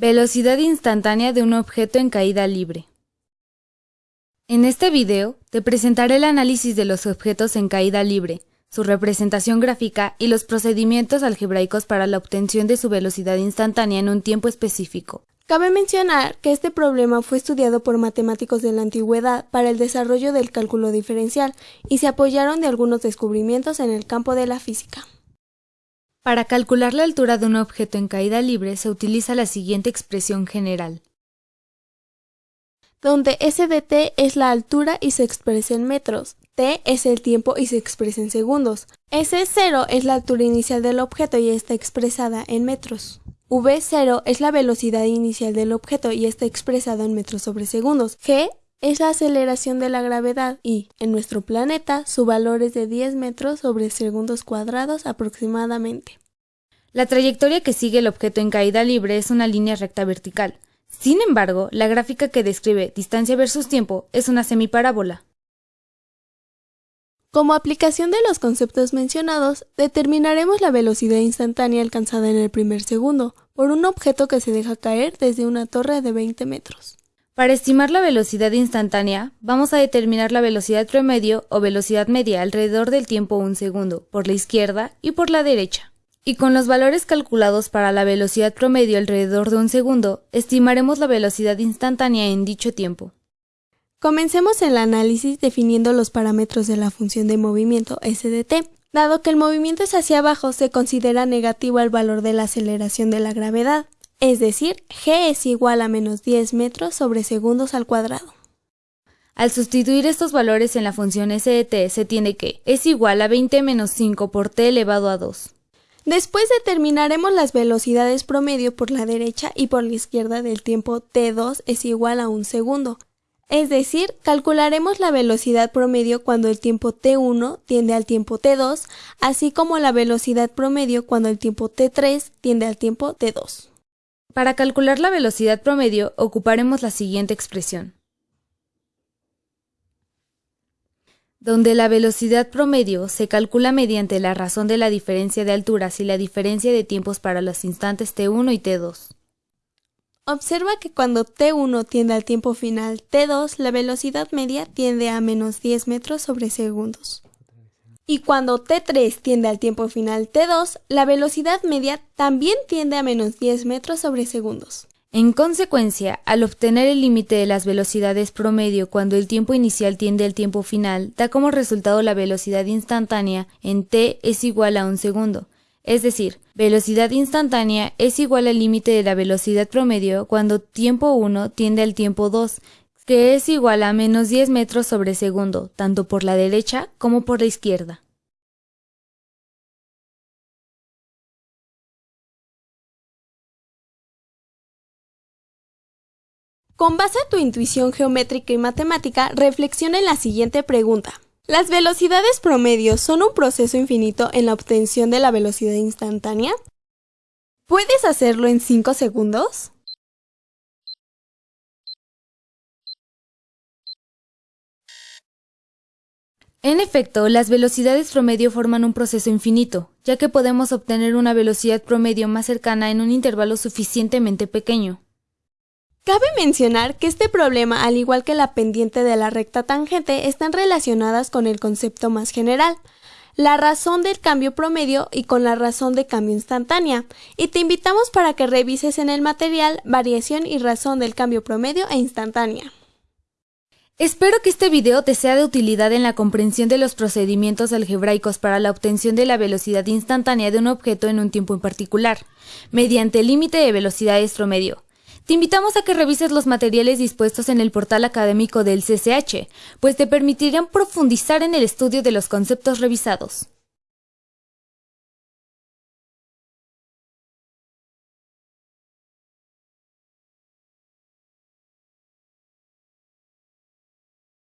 Velocidad instantánea de un objeto en caída libre. En este video te presentaré el análisis de los objetos en caída libre, su representación gráfica y los procedimientos algebraicos para la obtención de su velocidad instantánea en un tiempo específico. Cabe mencionar que este problema fue estudiado por matemáticos de la antigüedad para el desarrollo del cálculo diferencial y se apoyaron de algunos descubrimientos en el campo de la física. Para calcular la altura de un objeto en caída libre se utiliza la siguiente expresión general. Donde S de t es la altura y se expresa en metros, t es el tiempo y se expresa en segundos, S0 es la altura inicial del objeto y está expresada en metros. V0 es la velocidad inicial del objeto y está expresada en metros sobre segundos. G es la aceleración de la gravedad y, en nuestro planeta, su valor es de 10 metros sobre segundos cuadrados aproximadamente. La trayectoria que sigue el objeto en caída libre es una línea recta vertical. Sin embargo, la gráfica que describe distancia versus tiempo es una semiparábola. Como aplicación de los conceptos mencionados, determinaremos la velocidad instantánea alcanzada en el primer segundo por un objeto que se deja caer desde una torre de 20 metros. Para estimar la velocidad instantánea, vamos a determinar la velocidad promedio o velocidad media alrededor del tiempo un segundo, por la izquierda y por la derecha. Y con los valores calculados para la velocidad promedio alrededor de un segundo, estimaremos la velocidad instantánea en dicho tiempo. Comencemos el análisis definiendo los parámetros de la función de movimiento SDT. Dado que el movimiento es hacia abajo, se considera negativo el valor de la aceleración de la gravedad es decir, g es igual a menos 10 metros sobre segundos al cuadrado. Al sustituir estos valores en la función s de t, se tiene que es igual a 20 menos 5 por t elevado a 2. Después determinaremos las velocidades promedio por la derecha y por la izquierda del tiempo t2 es igual a un segundo. Es decir, calcularemos la velocidad promedio cuando el tiempo t1 tiende al tiempo t2, así como la velocidad promedio cuando el tiempo t3 tiende al tiempo t2. Para calcular la velocidad promedio ocuparemos la siguiente expresión. donde la velocidad promedio se calcula mediante la razón de la diferencia de alturas y la diferencia de tiempos para los instantes t1 y t2. Observa que cuando t1 tiende al tiempo final t2, la velocidad media tiende a menos 10 metros sobre segundos y cuando T3 tiende al tiempo final T2, la velocidad media también tiende a menos 10 metros sobre segundos. En consecuencia, al obtener el límite de las velocidades promedio cuando el tiempo inicial tiende al tiempo final, da como resultado la velocidad instantánea en t es igual a un segundo. Es decir, velocidad instantánea es igual al límite de la velocidad promedio cuando tiempo 1 tiende al tiempo 2, que es igual a menos 10 metros sobre segundo, tanto por la derecha como por la izquierda. Con base a tu intuición geométrica y matemática, reflexiona en la siguiente pregunta. ¿Las velocidades promedios son un proceso infinito en la obtención de la velocidad instantánea? ¿Puedes hacerlo en 5 segundos? En efecto, las velocidades promedio forman un proceso infinito, ya que podemos obtener una velocidad promedio más cercana en un intervalo suficientemente pequeño. Cabe mencionar que este problema, al igual que la pendiente de la recta tangente, están relacionadas con el concepto más general, la razón del cambio promedio y con la razón de cambio instantánea, y te invitamos para que revises en el material variación y razón del cambio promedio e instantánea. Espero que este video te sea de utilidad en la comprensión de los procedimientos algebraicos para la obtención de la velocidad instantánea de un objeto en un tiempo en particular, mediante el límite de velocidades promedio. Te invitamos a que revises los materiales dispuestos en el portal académico del CCH, pues te permitirán profundizar en el estudio de los conceptos revisados.